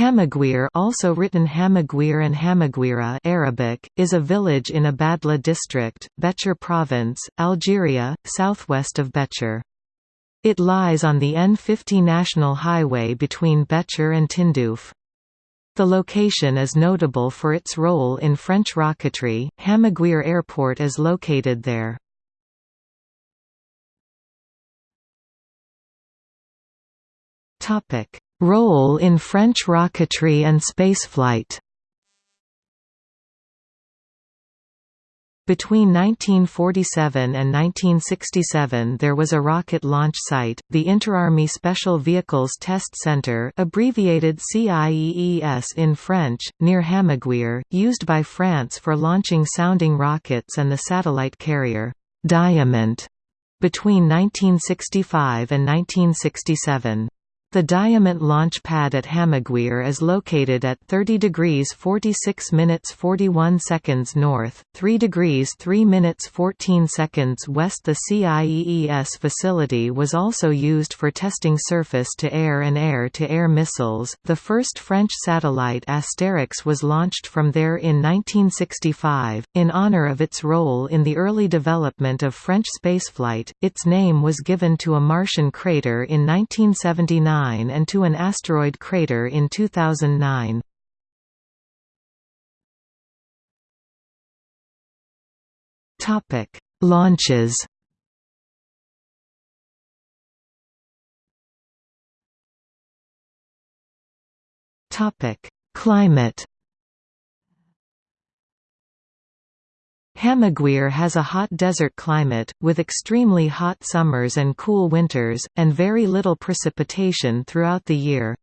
Hamaguir also written Hamaguir and Hamaguira Arabic, is a village in Abadla district, Béchar province, Algeria, southwest of Béchar. It lies on the N50 national highway between Béchar and Tindouf. The location is notable for its role in French rocketry. Hamaguir Airport is located there. Role in French rocketry and spaceflight Between 1947 and 1967 there was a rocket launch site, the Interarmy Special Vehicles Test Center abbreviated CIEES in French, near Hamaguir, used by France for launching sounding rockets and the satellite carrier, Diamant, between 1965 and 1967. The Diamant launch pad at Hamaguir is located at 30 degrees 46 minutes 41 seconds north, 3 degrees 3 minutes 14 seconds west. The CIEES facility was also used for testing surface-to-air and air-to-air missiles. The first French satellite Asterix was launched from there in 1965. In honor of its role in the early development of French spaceflight, its name was given to a Martian crater in 1979 and to an asteroid crater in 2009. Topic: Launches. Topic: Climate. Hamaguir has a hot desert climate, with extremely hot summers and cool winters, and very little precipitation throughout the year.